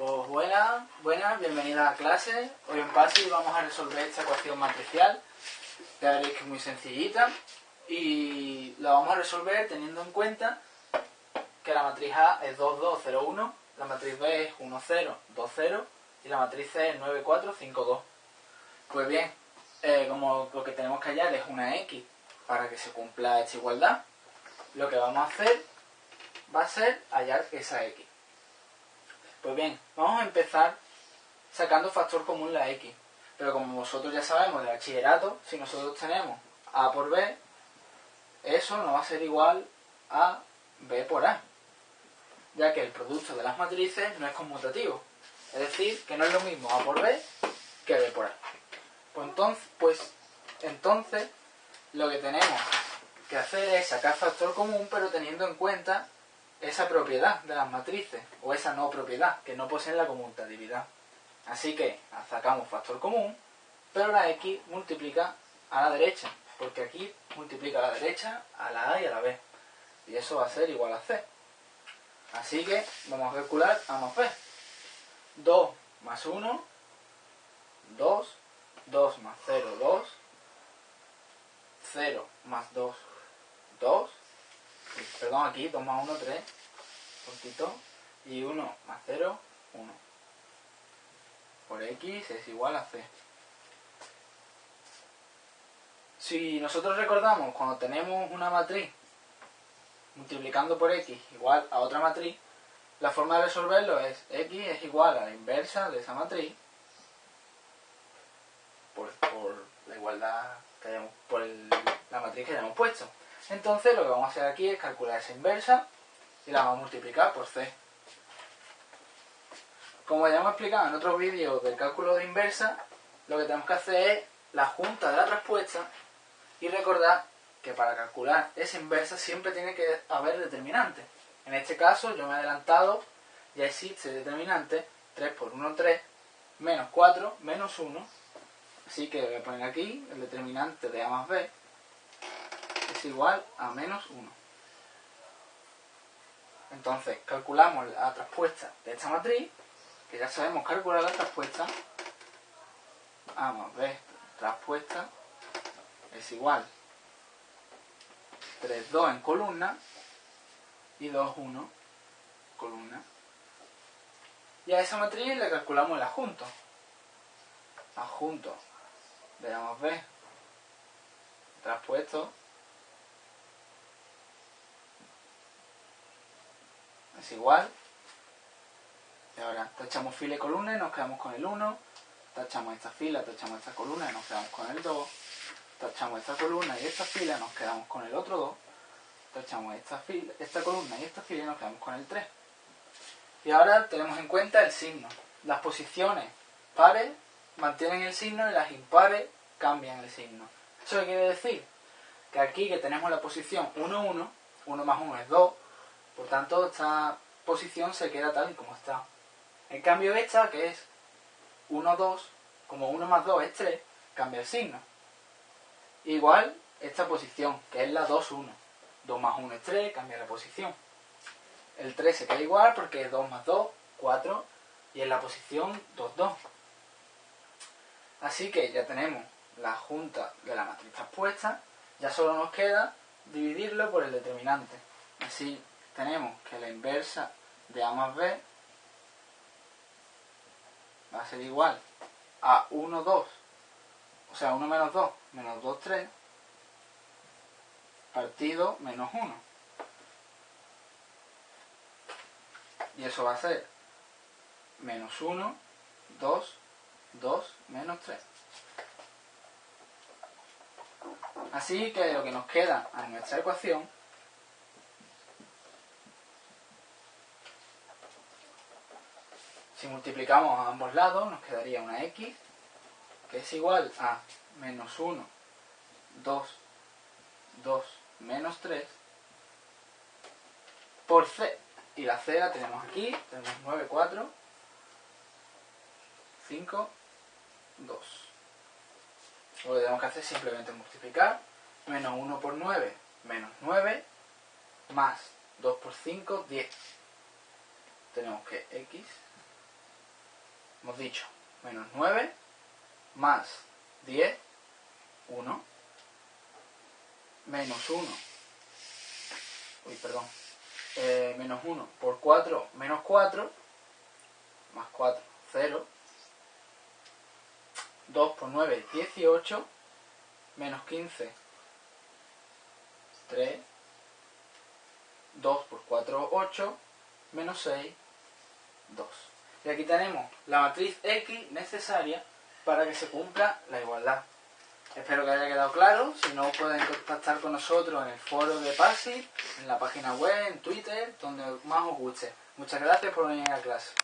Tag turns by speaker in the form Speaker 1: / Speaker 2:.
Speaker 1: Pues buenas, buenas, bienvenida a clase. Hoy en PASI vamos a resolver esta ecuación matricial. Ya veréis que es muy sencillita. Y la vamos a resolver teniendo en cuenta que la matriz A es 2, 2, 0, 1, la matriz B es 1, 0, 2, 0 y la matriz C es 9, 4, 5, 2. Pues bien, eh, como lo que tenemos que hallar es una X para que se cumpla esta igualdad, lo que vamos a hacer va a ser hallar esa X. Pues bien, vamos a empezar sacando factor común la x. Pero como vosotros ya sabemos de bachillerato, si nosotros tenemos a por b, eso no va a ser igual a b por a. Ya que el producto de las matrices no es conmutativo. Es decir, que no es lo mismo a por b que b por a. Pues entonces, pues, entonces lo que tenemos que hacer es sacar factor común, pero teniendo en cuenta esa propiedad de las matrices, o esa no propiedad, que no poseen la conmutatividad. Así que sacamos factor común, pero la x multiplica a la derecha, porque aquí multiplica a la derecha, a la a y a la b. Y eso va a ser igual a c. Así que vamos a calcular a más b. 2 más 1, 2, 2 más 0, 2, 0 más 2, 2, perdón, aquí 2 más 1, 3, poquito, y 1 más 0, 1. Por x es igual a c. Si nosotros recordamos cuando tenemos una matriz multiplicando por x igual a otra matriz, la forma de resolverlo es x es igual a la inversa de esa matriz por, la igualdad que hayamos, por la matriz que hayamos puesto. Entonces lo que vamos a hacer aquí es calcular esa inversa y la vamos a multiplicar por c. Como ya hemos explicado en otros vídeos del cálculo de inversa, lo que tenemos que hacer es la junta de la respuesta y recordar que para calcular esa inversa siempre tiene que haber determinante. En este caso yo me he adelantado, ya existe determinante, 3 por 1, 3, menos 4, menos 1. Así que voy a poner aquí el determinante de A más B, es igual a menos 1. Entonces, calculamos la traspuesta de esta matriz, que ya sabemos calcular la traspuesta. Vamos a ver, traspuesta es igual 3, 2 en columna y 2, 1 columna. Y a esa matriz le calculamos el adjunto. Adjunto más B traspuesto es igual. Y ahora tachamos fila y columna y nos quedamos con el 1. Tachamos esta fila, tachamos esta columna y nos quedamos con el 2. Tachamos esta columna y esta fila y nos quedamos con el otro 2. Tachamos esta, fila, esta columna y esta fila y nos quedamos con el 3. Y ahora tenemos en cuenta el signo. Las posiciones pares mantienen el signo y las impares cambian el signo. ¿Eso quiere decir? Que aquí que tenemos la posición 1, 1, 1 más 1 es 2, por tanto, esta posición se queda tal y como está. En cambio esta, que es 1, 2, como 1 más 2 es 3, cambia el signo. Igual esta posición, que es la 2, 1. 2 más 1 es 3, cambia la posición. El 3 se queda igual porque es 2 más 2, 4, y en la posición 2, 2. Así que ya tenemos la junta de la matriz expuesta, ya solo nos queda dividirlo por el determinante. Así tenemos que la inversa de A más B va a ser igual a 1, 2, o sea, 1 menos 2, menos 2, 3, partido menos 1. Y eso va a ser menos 1, 2, 2, menos 3. Así que lo que nos queda a nuestra ecuación Si multiplicamos a ambos lados nos quedaría una x que es igual a menos 1, 2, 2, menos 3 por c. Y la c la tenemos aquí, tenemos 9, 4, 5, 2. Lo que tenemos que hacer es simplemente multiplicar. Menos 1 por 9, menos 9, más 2 por 5, 10. Tenemos que x hemos dicho menos 9 más 10, 1, menos 1, uy, perdón, eh, menos 1 por 4, menos 4, más 4, 0, 2 por 9, 18, menos 15, 3, 2 por 4, 8, menos 6, 2. Y aquí tenemos la matriz X necesaria para que se cumpla la igualdad. Espero que haya quedado claro. Si no, pueden contactar con nosotros en el foro de PASI, en la página web, en Twitter, donde más os guste. Muchas gracias por venir a clase.